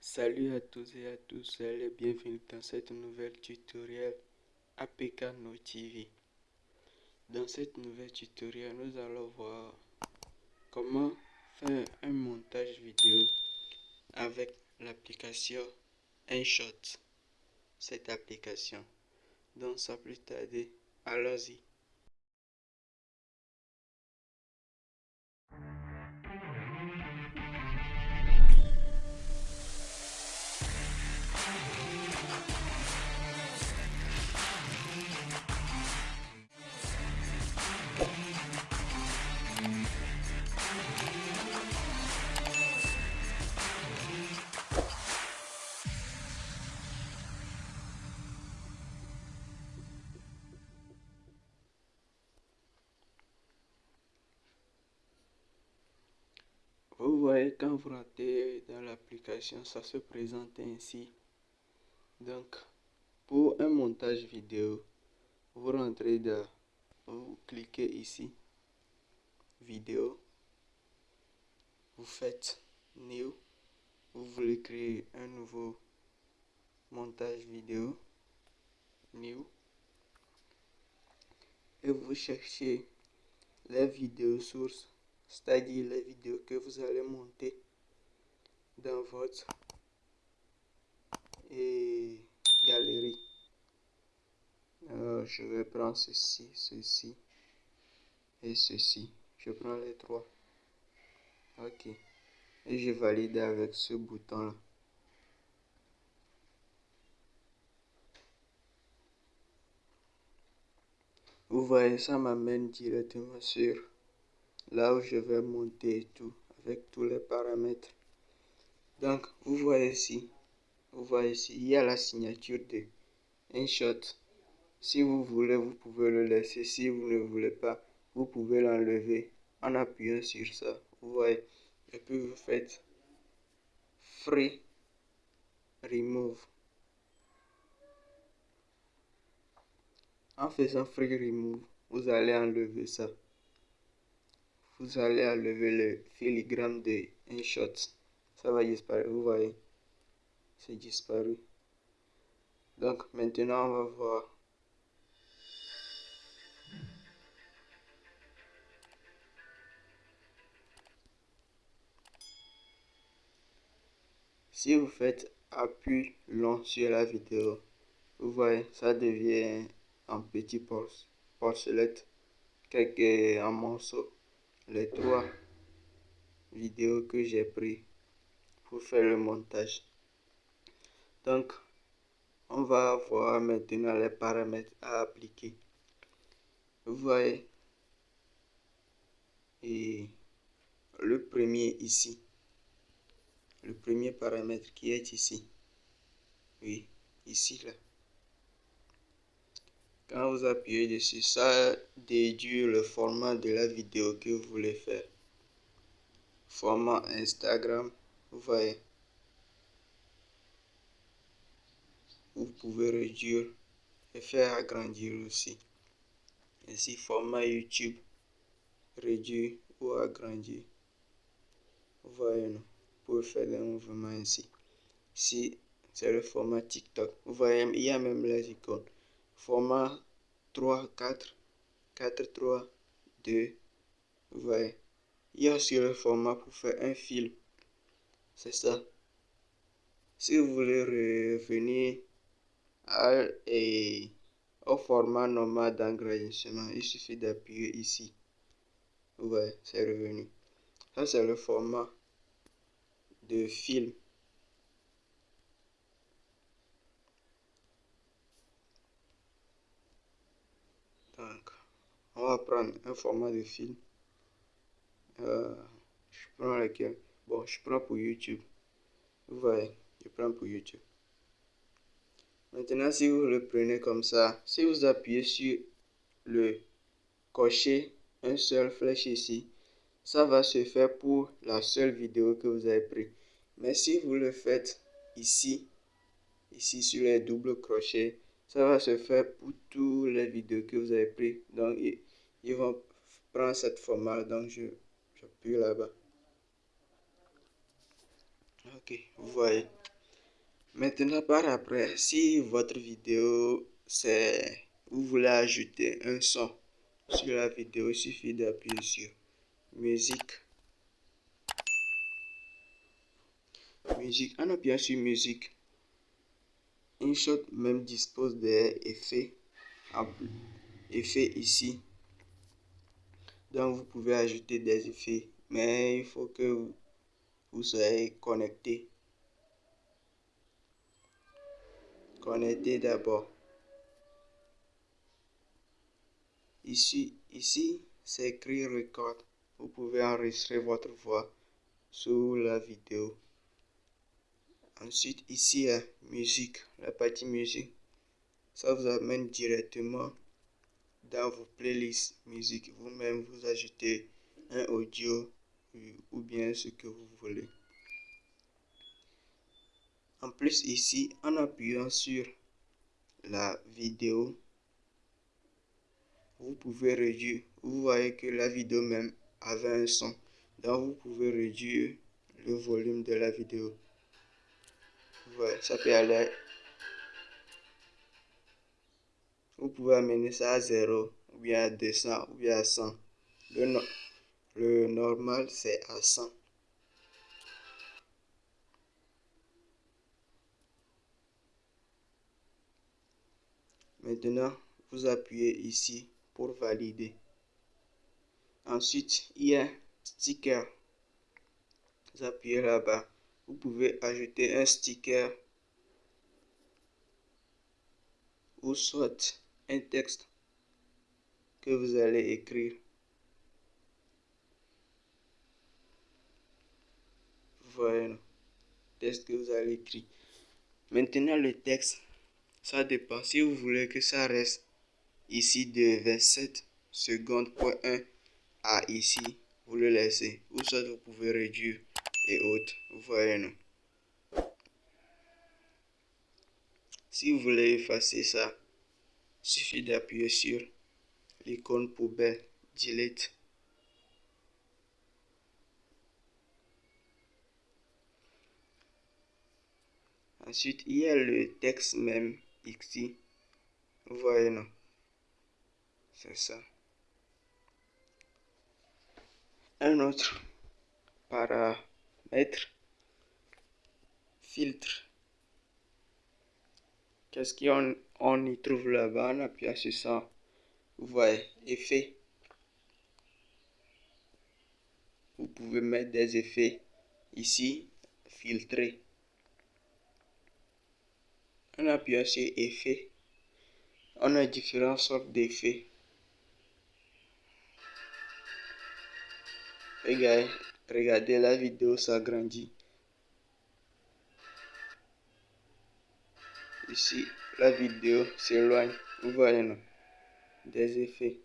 Salut à tous et à tous et bienvenue dans cette nouvelle tutoriel APK No TV. Dans cette nouvelle tutoriel, nous allons voir comment faire un montage vidéo avec l'application InShot. Cette application. Donc sans plus tarder, allons-y. Quand vous rentrez dans l'application, ça se présente ainsi. Donc, pour un montage vidéo, vous rentrez dans, vous cliquez ici, vidéo, vous faites new, vous voulez créer un nouveau montage vidéo, new, et vous cherchez les vidéos sources c'est-à-dire les vidéos que vous allez monter dans votre galerie. Alors, je vais prendre ceci, ceci et ceci. Je prends les trois. Ok. Et je valide avec ce bouton-là. Vous voyez, ça m'amène directement sur là où je vais monter tout avec tous les paramètres. Donc, vous voyez ici, vous voyez ici, il y a la signature de InShot. Si vous voulez, vous pouvez le laisser. Si vous ne voulez pas, vous pouvez l'enlever en appuyant sur ça. Vous voyez. Et puis vous faites Free Remove. En faisant Free Remove, vous allez enlever ça vous allez enlever le filigrane de InShot. Ça va disparaître, vous voyez? C'est disparu. Donc maintenant on va voir. Si vous faites appui long sur la vidéo, vous voyez, ça devient un petit porcelette, quelques un les trois vidéos que j'ai pris pour faire le montage. Donc, on va voir maintenant les paramètres à appliquer. Vous voyez, et le premier ici, le premier paramètre qui est ici, oui, ici là. Quand vous appuyez dessus, ça déduit le format de la vidéo que vous voulez faire. Format Instagram, vous voyez. Vous pouvez réduire et faire agrandir aussi. Ainsi, format YouTube, réduire ou agrandir. Vous voyez, non? Vous pouvez faire des mouvements ainsi. Si c'est le format TikTok, vous voyez, il y a même les icônes format 3, 4, 4, 3, 2. Vous voyez. Il y a aussi le format pour faire un film. C'est ça. Si vous voulez revenir à, au format normal d'enregistrement, il suffit d'appuyer ici. Voyez, c'est revenu. Ça, c'est le format de film. On va prendre un format de film. Euh, je prends lequel? Bon, je prends pour YouTube. Vous voyez, je prends pour YouTube. Maintenant, si vous le prenez comme ça, si vous appuyez sur le cocher, un seul flèche ici, ça va se faire pour la seule vidéo que vous avez pris. Mais si vous le faites ici, ici sur les doubles crochets, ça va se faire pour toutes les vidéos que vous avez pris. Donc, ils vont prendre cette format. Donc, je J'appuie là-bas. Ok, vous voyez. Maintenant, par après, si votre vidéo, c'est... Vous voulez ajouter un son sur la vidéo, il suffit d'appuyer sur musique. Musique. En appuyant sur musique, InShot même dispose des effets, effets ici. Donc vous pouvez ajouter des effets, mais il faut que vous, soyez connecté. Connecté d'abord. Ici, ici c'est écrit record. Vous pouvez enregistrer votre voix sous la vidéo. Ensuite, ici, a musique, la partie musique. Ça vous amène directement dans vos playlists musique. Vous-même, vous ajoutez un audio ou bien ce que vous voulez. En plus, ici, en appuyant sur la vidéo, vous pouvez réduire. Vous voyez que la vidéo même avait un son. Donc, vous pouvez réduire le volume de la vidéo ça peut aller. Vous pouvez amener ça à 0, ou bien à 200, ou bien à 100. Le, le normal, c'est à 100. Maintenant, vous appuyez ici pour valider. Ensuite, il y a sticker. Vous appuyez là-bas vous pouvez ajouter un sticker ou soit un texte que vous allez écrire. Voilà, texte que vous allez écrire. Maintenant, le texte, ça dépend. Si vous voulez que ça reste ici de 27 secondes point 1 à ici, vous le laissez. Ou soit vous pouvez réduire et autres. Voyez, non? Si vous voulez effacer ça, suffit d'appuyer sur l'icône poubelle, delete. Ensuite, il y a le texte même ici. Vous voyez, non? C'est ça. Un autre para mettre filtre. Qu'est-ce qu'on on y trouve là-bas? On appuie sur ça. Vous voyez, effet. Vous pouvez mettre des effets ici, filtrer. On appuie sur effet. On a différentes sortes d'effets. Regardez, Regardez la vidéo s'agrandit. Ici, la vidéo s'éloigne. Vous voyez? Des effets.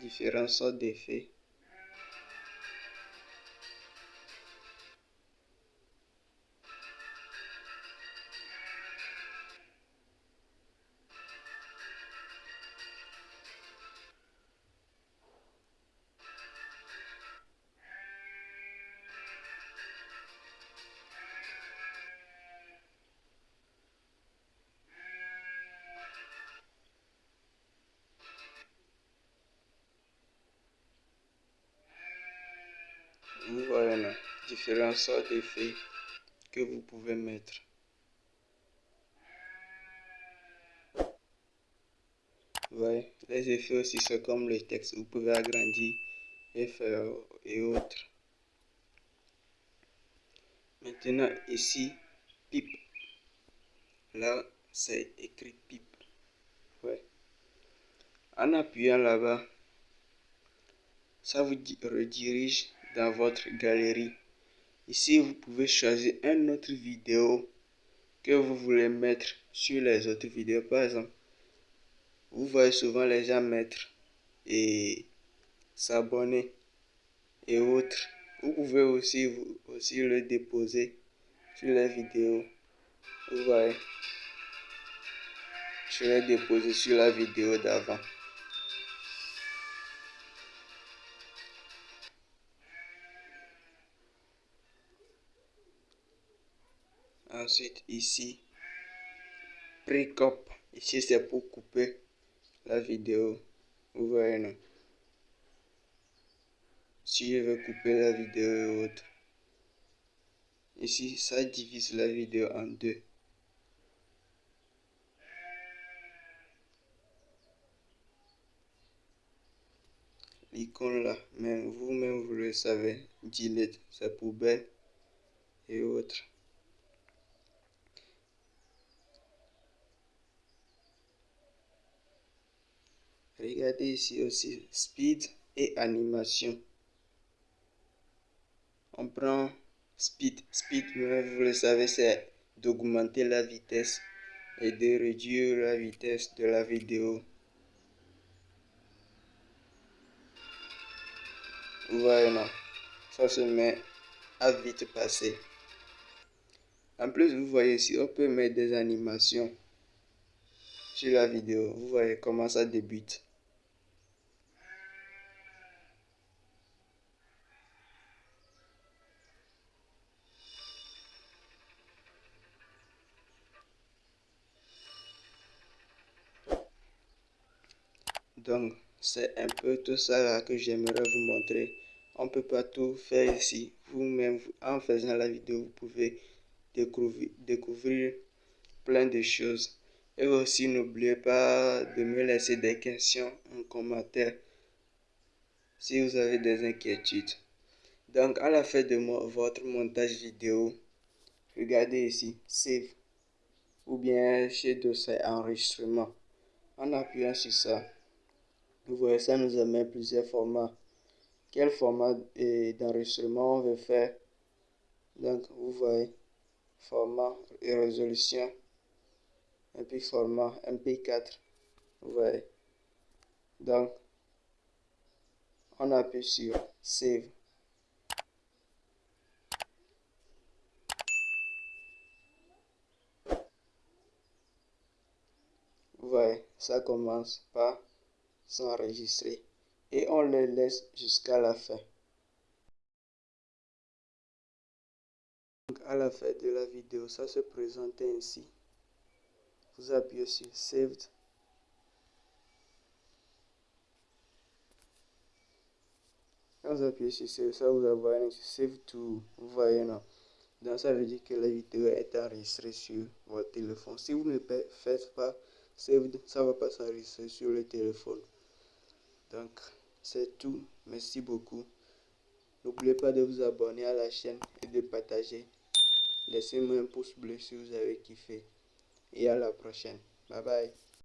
Différents sortes d'effets. Vous voyez différents sortes d'effets que vous pouvez mettre. Voyez, les effets aussi c'est comme le texte, vous pouvez agrandir et faire et autres. Maintenant ici, pipe. Là, c'est écrit pipe. Ouais. En appuyant là-bas, ça vous redirige dans votre galerie. Ici, vous pouvez choisir une autre vidéo que vous voulez mettre sur les autres vidéos. Par exemple, vous voyez souvent les gens mettre et s'abonner et autres. Vous pouvez aussi, vous, aussi le déposer sur les vidéos. Vous voyez. Je vais déposer sur la vidéo d'avant. Ensuite, ici, Precop. Ici, c'est pour couper la vidéo. Vous voyez, non? Si je veux couper la vidéo et autres. Ici, ça divise la vidéo en deux. L'icône là, mais vous-même vous le savez, delete, c'est poubelle et autres. Regardez ici aussi, speed et animation. On prend speed. Speed, vous le savez, c'est d'augmenter la vitesse et de réduire la vitesse de la vidéo. Non Ça se met à vite passer. En plus, vous voyez ici, on peut mettre des animations sur la vidéo. Vous voyez comment ça débute. C'est un peu tout ça que j'aimerais vous montrer. On peut pas tout faire ici. Vous-même, en faisant la vidéo, vous pouvez découvrir, découvrir plein de choses. Et aussi, n'oubliez pas de me laisser des questions en commentaire si vous avez des inquiétudes. Donc, à la fin de votre montage vidéo, regardez ici, Save ou bien chez Dossier Enregistrement. En appuyant sur ça, vous voyez, ça nous amène plusieurs formats. Quel format d'enregistrement on veut faire? Donc, vous voyez, format et résolution. Et puis format MP4. Vous voyez. Donc, on appuie sur Save. Vous voyez, ça commence par s'enregistrer et on les laisse jusqu'à la fin. Donc à la fin de la vidéo, ça se présente ainsi. Vous appuyez sur Saved. Quand vous appuyez sur Save, ça vous envoie sur Save to. Vous voyez non Donc ça veut dire que la vidéo est enregistrée sur votre téléphone. Si vous ne faites pas Saved, ça ne va pas s'enregistrer sur le téléphone. Donc, c'est tout. Merci beaucoup. N'oubliez pas de vous abonner à la chaîne et de partager. Laissez-moi un pouce bleu si vous avez kiffé. Et à la prochaine. Bye bye.